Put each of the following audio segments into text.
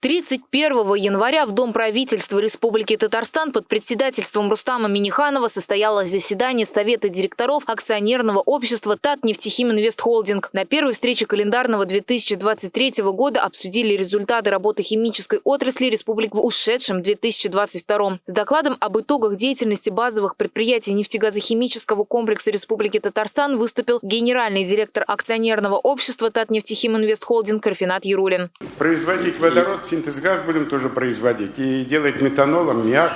31 января в Дом правительства Республики Татарстан под председательством Рустама Миниханова состоялось заседание Совета директоров акционерного общества Татнефтехим Инвест Холдинг. На первой встрече календарного 2023 года обсудили результаты работы химической отрасли республики в ушедшем 2022. С докладом об итогах деятельности базовых предприятий нефтегазохимического комплекса Республики Татарстан выступил генеральный директор акционерного общества Татнефтехим Инвест Холдинг Рафинат Ярулин. Производить водород синтез газ будем тоже производить и делать метанол, аммиак.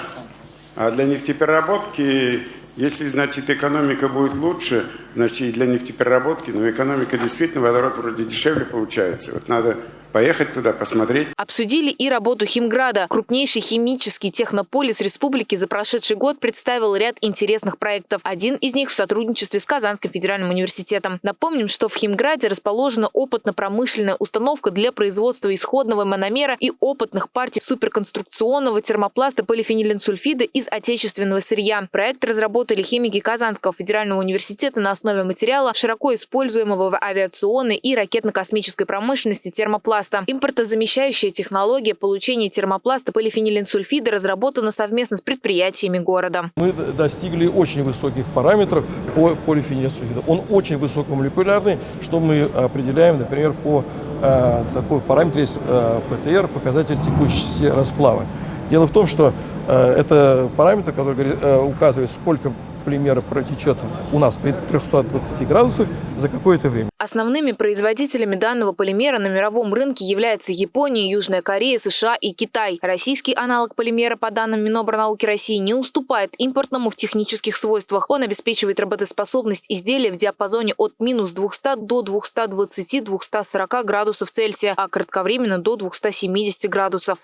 А для нефтепереработки, если, значит, экономика будет лучше, значит, и для нефтепереработки, но экономика действительно, водород вроде дешевле получается. Вот надо поехать туда, посмотреть. Обсудили и работу Химграда. Крупнейший химический технополис республики за прошедший год представил ряд интересных проектов. Один из них в сотрудничестве с Казанским федеральным университетом. Напомним, что в Химграде расположена опытно-промышленная установка для производства исходного мономера и опытных партий суперконструкционного термопласта полифенилинсульфида из отечественного сырья. Проект разработали химики Казанского федерального университета на основе материала, широко используемого в авиационной и ракетно-космической промышленности термопласта термопласта. Импортозамещающая технология получения термопласта полифенилинсульфида разработана совместно с предприятиями города. Мы достигли очень высоких параметров по полифенилинсульфиду. Он очень высокомолекулярный, что мы определяем, например, по э, такой параметру есть э, ПТР, показатель текущести расплава. Дело в том, что э, это параметр, который э, указывает, сколько полимера протечет у нас при 320 градусах за какое-то время. Основными производителями данного полимера на мировом рынке являются Япония, Южная Корея, США и Китай. Российский аналог полимера, по данным Минобрнауки России, не уступает импортному в технических свойствах. Он обеспечивает работоспособность изделия в диапазоне от минус 200 до 220-240 градусов Цельсия, а кратковременно до 270 градусов.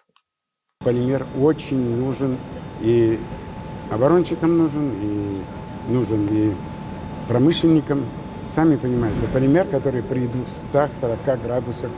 Полимер очень нужен и оборонщикам нужен, и нужен и промышленникам. Сами понимаете, полимер, который при 240 градусах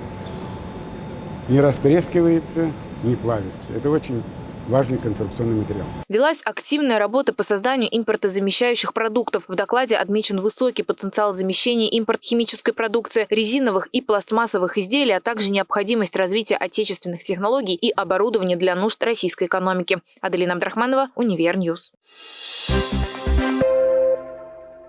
не растрескивается, не плавится. Это очень важный конструкционный материал. Велась активная работа по созданию импортозамещающих продуктов. В докладе отмечен высокий потенциал замещения импорта химической продукции, резиновых и пластмассовых изделий, а также необходимость развития отечественных технологий и оборудования для нужд российской экономики. Аделина Абдрахманова, Univer News. Thank